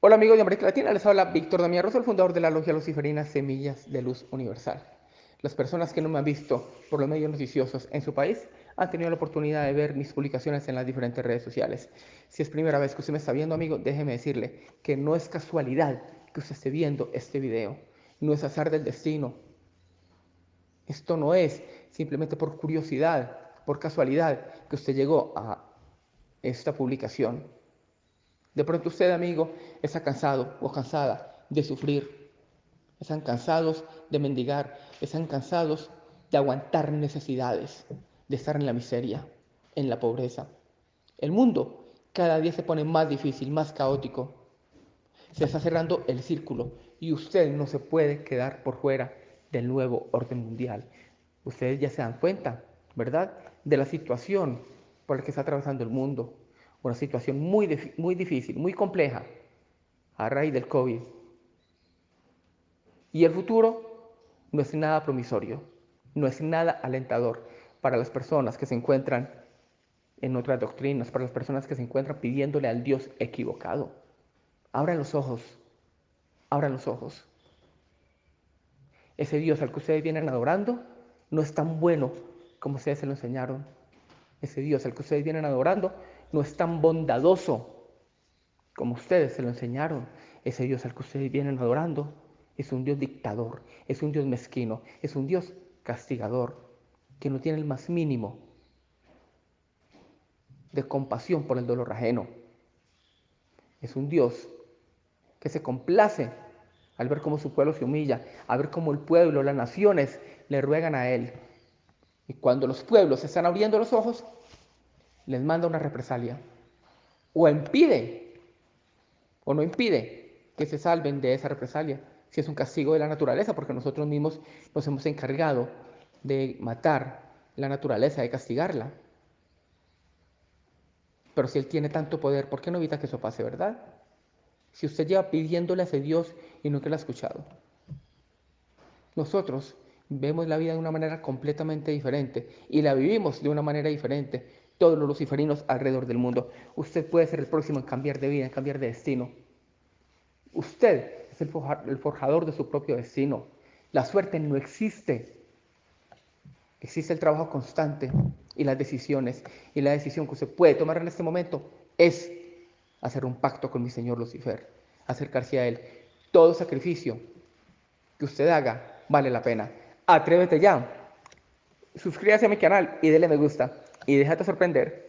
Hola amigos de América Latina, les habla Víctor Damián Rosso, el fundador de la Logia Luciferina Semillas de Luz Universal. Las personas que no me han visto por los medios noticiosos en su país han tenido la oportunidad de ver mis publicaciones en las diferentes redes sociales. Si es primera vez que usted me está viendo, amigo, déjeme decirle que no es casualidad que usted esté viendo este video. No es azar del destino. Esto no es simplemente por curiosidad, por casualidad, que usted llegó a esta publicación. De pronto usted, amigo, está cansado o cansada de sufrir. Están cansados de mendigar, están cansados de aguantar necesidades, de estar en la miseria, en la pobreza. El mundo cada día se pone más difícil, más caótico. Se está cerrando el círculo y usted no se puede quedar por fuera del nuevo orden mundial. Ustedes ya se dan cuenta, ¿verdad?, de la situación por la que está atravesando el mundo una situación muy, muy difícil, muy compleja a raíz del COVID. Y el futuro no es nada promisorio, no es nada alentador para las personas que se encuentran en otras doctrinas, para las personas que se encuentran pidiéndole al Dios equivocado. Abran los ojos, abran los ojos. Ese Dios al que ustedes vienen adorando no es tan bueno como ustedes se lo enseñaron. Ese Dios al que ustedes vienen adorando no es tan bondadoso como ustedes se lo enseñaron. Ese Dios al que ustedes vienen adorando es un Dios dictador, es un Dios mezquino, es un Dios castigador, que no tiene el más mínimo de compasión por el dolor ajeno. Es un Dios que se complace al ver cómo su pueblo se humilla, a ver cómo el pueblo, las naciones le ruegan a Él. Y cuando los pueblos están abriendo los ojos, les manda una represalia o impide o no impide que se salven de esa represalia, si es un castigo de la naturaleza, porque nosotros mismos nos hemos encargado de matar la naturaleza, de castigarla. Pero si Él tiene tanto poder, ¿por qué no evita que eso pase, verdad? Si usted lleva pidiéndole a ese Dios y nunca lo ha escuchado. Nosotros vemos la vida de una manera completamente diferente y la vivimos de una manera diferente todos los luciferinos alrededor del mundo. Usted puede ser el próximo en cambiar de vida, en cambiar de destino. Usted es el forjador de su propio destino. La suerte no existe. Existe el trabajo constante y las decisiones. Y la decisión que usted puede tomar en este momento es hacer un pacto con mi Señor Lucifer, acercarse a Él. Todo sacrificio que usted haga vale la pena. Atrévete ya. Suscríbase a mi canal y dele me gusta y déjate sorprender